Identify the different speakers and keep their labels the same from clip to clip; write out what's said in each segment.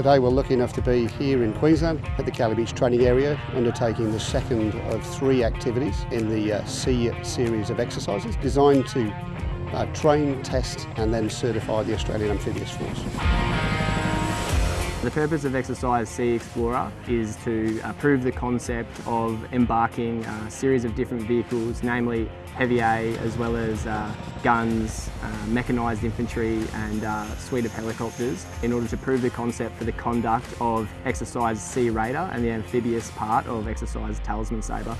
Speaker 1: Today we're lucky enough to be here in Queensland at the Cowley Beach training area undertaking the second of three activities in the uh, Sea series of exercises designed to uh, train, test and then certify the Australian Amphibious Force.
Speaker 2: The purpose of Exercise Sea Explorer is to uh, prove the concept of embarking a series of different vehicles, namely heavy A as well as uh, guns, uh, mechanised infantry and uh, suite of helicopters in order to prove the concept for the conduct of Exercise Sea Raider and the amphibious part of Exercise Talisman Sabre.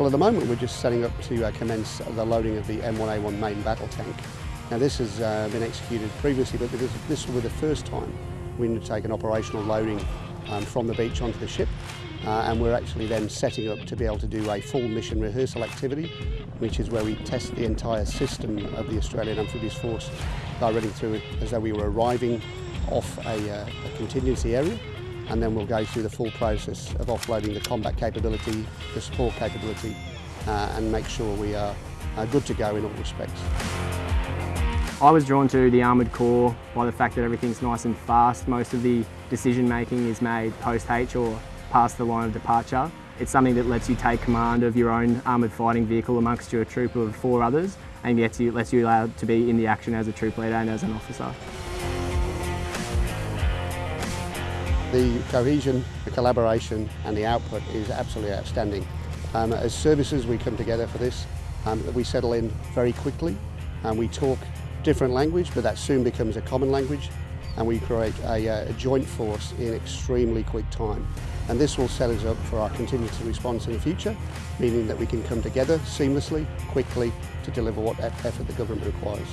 Speaker 1: Well at the moment we're just setting up to uh, commence the loading of the M1A1 main battle tank. Now this has uh, been executed previously, but this, this will be the first time we undertake an operational loading um, from the beach onto the ship. Uh, and we're actually then setting up to be able to do a full mission rehearsal activity, which is where we test the entire system of the Australian Amphibious Force by running through it as though we were arriving off a, uh, a contingency area and then we'll go through the full process of offloading the combat capability, the support capability uh, and make sure we are good to go in all respects.
Speaker 2: I was drawn to the Armoured Corps by the fact that everything's nice and fast. Most of the decision making is made post-H or past the line of departure. It's something that lets you take command of your own armoured fighting vehicle amongst your troop of four others and gets you, lets you allowed to be in the action as a troop leader and as an officer.
Speaker 1: The cohesion, the collaboration and the output is absolutely outstanding. Um, as services we come together for this, um, we settle in very quickly and we talk different language, but that soon becomes a common language and we create a, uh, a, joint force in extremely quick time. And this will set us up for our contingency response in the future, meaning that we can come together seamlessly, quickly, to deliver what effort the government requires.